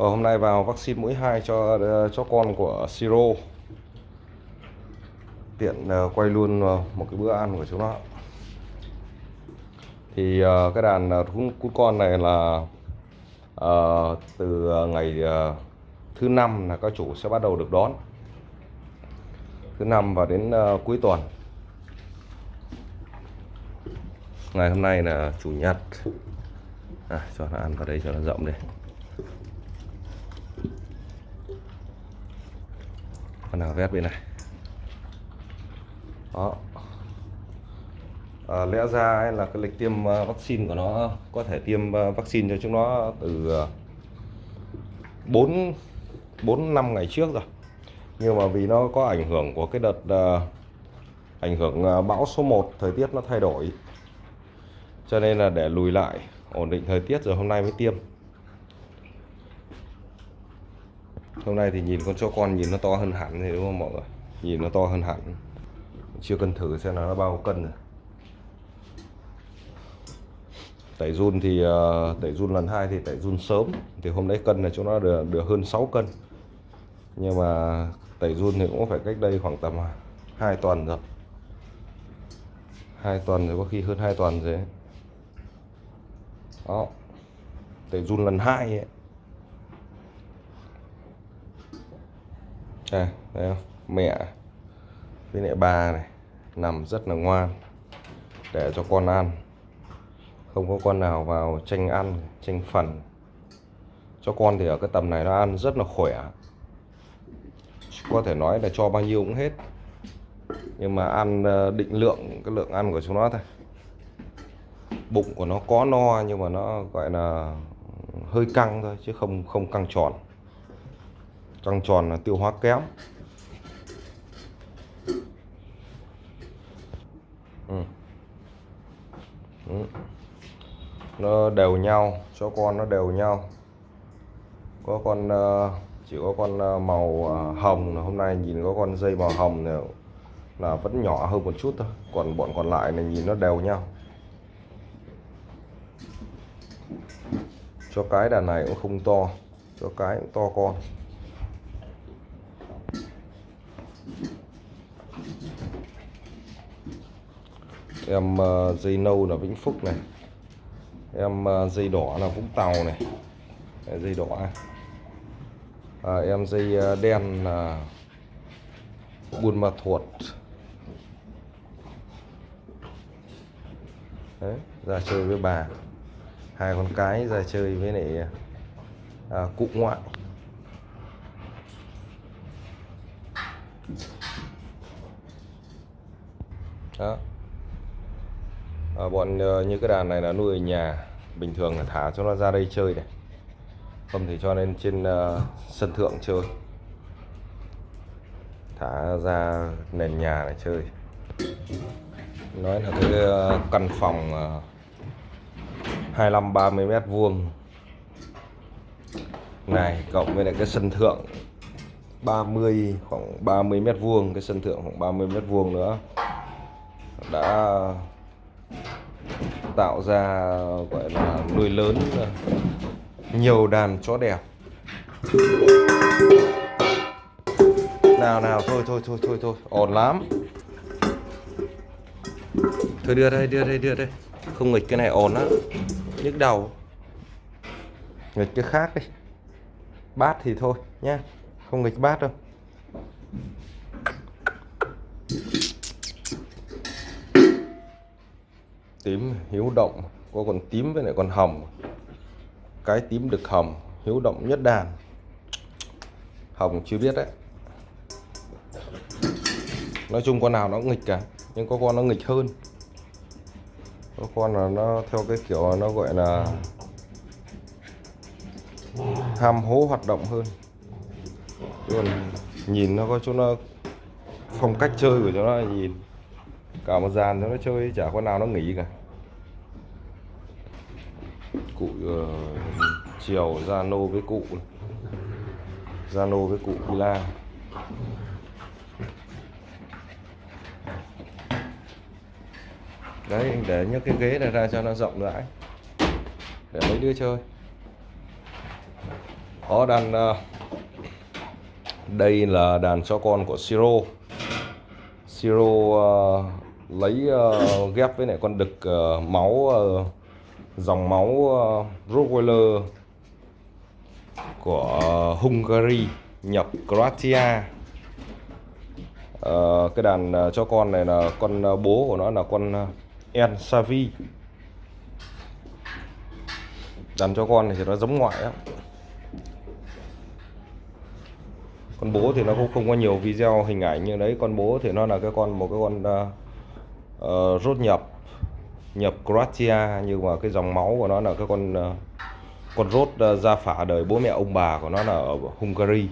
Ờ, hôm nay vào vaccine mũi 2 cho ờ, cho con của Siro. Tiện ờ, quay luôn ờ, một cái bữa ăn của chúng nó. Thì cái đàn cún, con này là từ ngày thứ năm là các chủ sẽ bắt đầu được đón. Thứ năm và đến cuối tuần. Ngày hôm nay là chủ nhật. À, cho nó ăn vào đây cho nó rộng đi. Con nào vét bên này. Đó. À, lẽ ra ấy là cái lịch tiêm à, vaccine của nó có thể tiêm à, vaccine cho chúng nó từ à, 4 4 năm ngày trước rồi. Nhưng mà vì nó có ảnh hưởng của cái đợt uh, ảnh hưởng bão số 1 thời tiết nó thay đổi. Cho nên là để lùi lại ổn định thời tiết rồi hôm nay mới tiêm. Hôm nay thì nhìn con chó con nhìn nó to hơn hẳn thì đúng không mọi người? Nhìn nó to hơn hẳn. Chưa cân thử xem là nó bao cân rồi. Tẩy run thì ờ, tẩy run lần hai thì tẩy run sớm. Thì hôm đấy cân là chúng nó được, được hơn 6 cân. Nhưng mà tẩy run thì cũng phải cách đây khoảng tầm 2 tuần rồi. Hai tuần rồi có khi hơn 2 tuần rồi đó. Tẩy run lần hai ấy. Đây, đây không? mẹ. Với lại bà này. Nằm rất là ngoan. Để cho con ăn. Không có con nào vào tranh ăn tranh phần. Cho con thì ở cái tầm này nó ăn rất là khỏe. Có thể nói là cho bao nhiêu cũng hết. Nhưng mà ăn ờ, định lượng cái lượng ăn của chúng nó thôi. Bụng của nó có no nhưng mà nó gọi là hơi căng thôi chứ không không căng tròn trăng tròn là tiêu hóa kém ừ. Ừ. nó đều nhau cho con nó đều nhau. Có con ờ, chỉ có con ờ, màu ờ, hồng hôm nay nhìn có con dây màu hồng này là vẫn nhỏ hơn một chút thôi. Còn bọn còn lại này nhìn nó đều nhau. Cho cái đàn này cũng không to, cho cái cũng to con. Em ờ, dây nâu là Vĩnh Phúc này. Em ờ, dây đỏ là Vũng Tàu này. Dây đỏ. À, em dây ờ, đen là Buôn Ma Thuột. Đấy, ra chơi với bà. Hai con cái ra chơi với lại à, cụ ngoại. Đó à, bọn ờ, như cái đàn này là nuôi ở nhà bình thường là thả cho nó ra đây chơi này. Không thì cho nên trên uh, sân thượng chơi. Thả ra nền nhà để chơi. Nói là cái căn phòng ờ, 25 30 mét vuông. Này cộng với lại cái sân thượng 30 khoảng 30 mét vuông cái sân thượng khoảng 30 mét vuông nữa. Đã tạo ra, gọi là, nuôi lớn ờ, nhiều đàn chó đẹp nào nào, thôi thôi thôi thôi thôi, ổn lắm. Thôi đưa đây đưa đây đưa đây. Không nghịch cái này ổn á. Nhức đầu. Nghịch cái khác đi. Bát thì thôi nhá. Không nghịch bát đâu. Tím hiếu động, có con tím với lại con hồng. Cái tím được hồng, hiếu động nhất đàn. Hồng chưa biết đấy. Nói chung con nào nó cũng nghịch cả, nhưng có con nó nghịch hơn. Có con là nó theo cái kiểu nó gọi là ham hố hoạt động hơn. Còn nhìn nó có chỗ nó phong cách chơi của nó nhìn cả một dàn nó chơi chả con nào nó nghỉ cả. Cụ uh, chiều Zano với cụ Zano với cụ Pila đấy để nhấc cái ghế này ra cho nó rộng rãi. Để mấy đứa chơi. Đó đàn uh, đây là đàn cho con của Siro. Siro uh, lấy uh, ghép với lại con đực uh, máu uh, dòng máu uh, Rottweiler của Hungary nhập Croatia. uh, cái đàn uh, cho con này là con uh, bố của nó là con uh, En Savi. Đàn cho con này thì nó giống ngoại lắm. Con bố thì nó cũng không có nhiều video hình ảnh như đấy. Con bố thì nó là cái con một cái con uh, uh, rốt nhập nhập Croatia. Nhưng mà cái dòng máu của nó là cái con uh, con rốt uh, gia phả đời bố mẹ ông bà của nó là ở Hungary.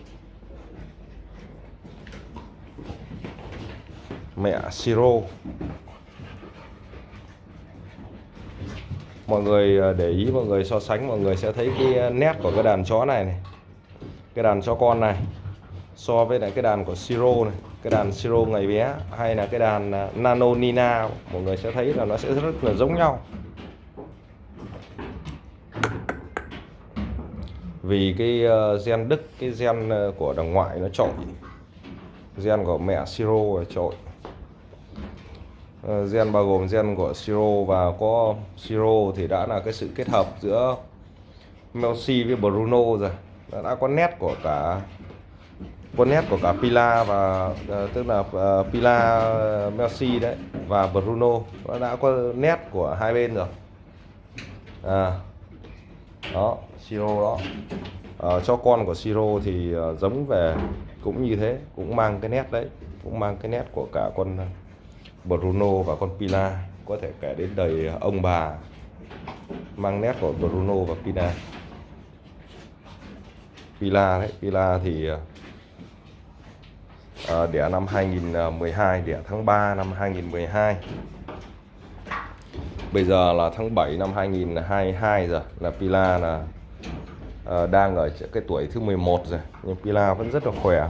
Mẹ Siro. Mọi người để ý mọi người so sánh mọi người sẽ thấy cái nét của cái đàn chó này này. Cái đàn chó con này so với lại cái đàn của Siro này, cái đàn Siro ngày bé, hay là cái đàn à, Nano Nina, mọi người sẽ thấy là nó sẽ rất là giống nhau. Vì cái ờ, gen Đức, cái gen ờ, của đằng ngoại nó trội. Gen của mẹ Siro là trội. Ờ, gen bao gồm gen của Siro và có Siro thì đã là cái sự kết hợp giữa Melsi với Bruno rồi. Đã có nét của cả con nét của cả Pila và uh, tức là uh, Pila uh, Messi đấy và Bruno nó đã có nét của hai bên rồi. À đó Siro đó. Uh, cho con của Siro thì uh, giống về cũng như thế cũng mang cái nét đấy cũng mang cái nét của cả con Bruno và con Pila. Có thể kể đến đời ông bà mang nét của Bruno và Pila. Pila đấy Pila thì uh, Ờ, à, đẻ năm 2012 đẻ tháng 3 năm 2012 bây giờ là tháng 7 năm 2022 rồi là Pila là à, đang ở cái tuổi thứ 11 rồi nhưng Pila vẫn rất là khỏe.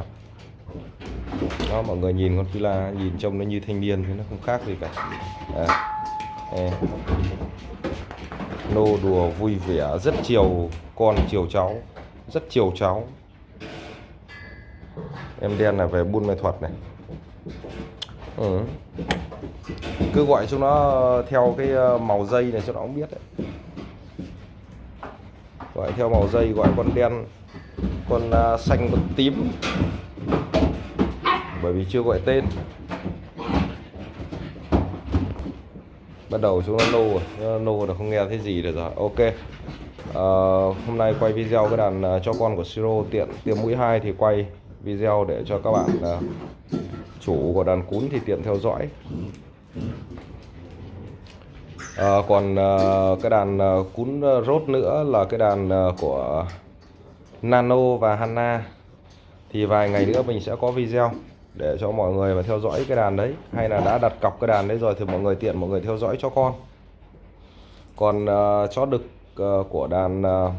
Đó mọi người nhìn con Pila nhìn trông nó như thanh niên thì nó không khác gì cả. À, à. nô đùa vui vẻ rất chiều con chiều cháu rất chiều cháu em đen là về buôn mê thuật này. Ừ. cứ gọi chúng nó ờ, theo cái ờ, màu dây này cho nó cũng biết đấy. Gọi theo màu dây gọi con đen con ờ, xanh con tím. Bởi vì chưa gọi tên. Bắt đầu chúng nó nô rồi nô là không nghe thấy gì được rồi. Ok. À, hôm nay quay video cái đàn uh, cho con của siro tiện tiêm mũi hai thì quay video để cho các bạn uh, chủ của đàn cún thì tiện theo dõi. À, còn uh, cái đàn uh, cún rốt nữa là cái đàn uh, của Nano và Hanna. Thì vài ngày nữa mình sẽ có video để cho mọi người mà theo dõi cái đàn đấy. Hay là đã đặt cọc cái đàn đấy rồi thì mọi người tiện mọi người theo dõi cho con. Còn uh, chó đực uh, của đàn uh,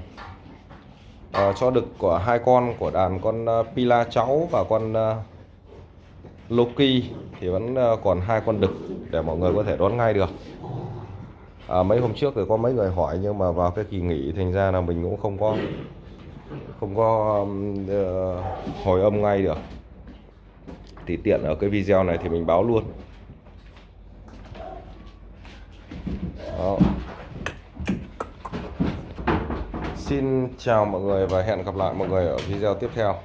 uh, cho đực của hai con của đàn con uh, Pila cháu và con uh, Loki thì vẫn uh, còn hai con đực để mọi người có thể đón ngay được. À, mấy hôm trước thì có mấy người hỏi nhưng mà vào cái kỳ nghỉ thành ra là mình cũng không có không có uh, hồi âm ngay được. Thì tiện ở cái video này thì mình báo luôn Đó. Xin chào mọi người và hẹn gặp lại mọi người ở video tiếp theo.